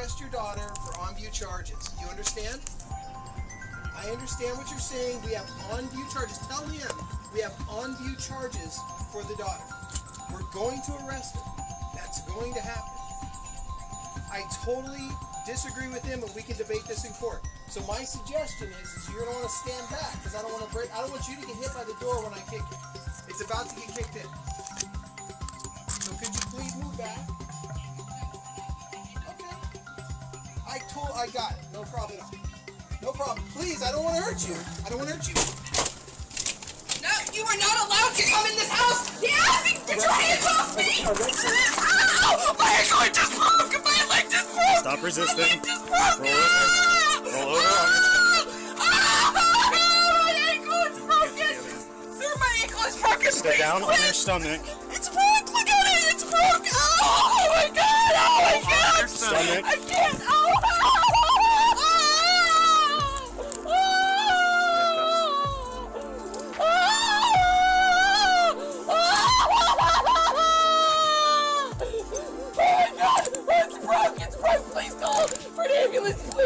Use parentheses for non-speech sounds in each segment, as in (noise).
arrest your daughter for on-view charges. You understand? I understand what you're saying. We have on-view charges. Tell him we have on-view charges for the daughter. We're going to arrest her. That's going to happen. I totally disagree with him, and we can debate this in court. So my suggestion is, is you're gonna want to stand back because I don't want to break. I don't want you to get hit by the door when I kick it. It's about to get kicked in. I told. I got it. No problem at all. No problem. Please, I don't want to hurt you. I don't want to hurt you. No, you are not allowed to come in this house! Yes! Get your hands off me! Ow! My ankle just broke! My leg just broke! Stop My resisting. leg just broke! Roll over. Roll over Ah! My ankle is broken! Sir, my ankle is broken! Stay down on your stomach. It's broke! Look at it! It's broke! Oh my god! Oh my god! Stomach.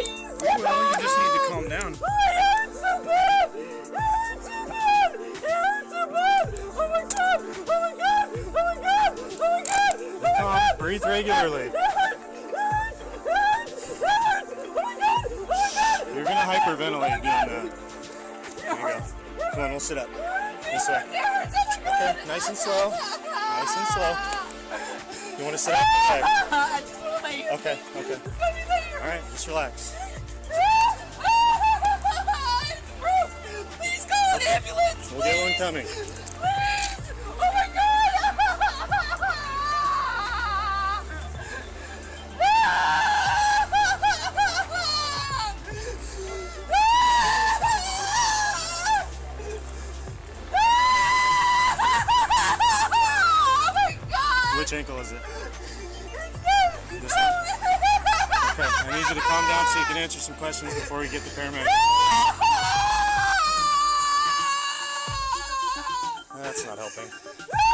Well, you just need to calm down. Oh, it hurts so bad! It hurts so bad! It hurts so bad! Oh my god! Oh my god! Oh my god! Oh my god! Oh my Calm. god! Breathe Oh my regularly. Oh! Oh! You're gonna hyperventilate doing that. There you go. Come on, we'll sit up. This way. hurts! It hurts! My god! Okay, nice and slow. Nice and slow. You want to sit up? Okay. (laughs) Okay. Okay. Just let me lay here. All right. Just relax. Please call an ambulance. We'll get one coming. Please! Oh my god! Oh my god! Which ankle is it? This one. I need you to calm down so you can answer some questions before we get the paramedic. That's not helping. (laughs)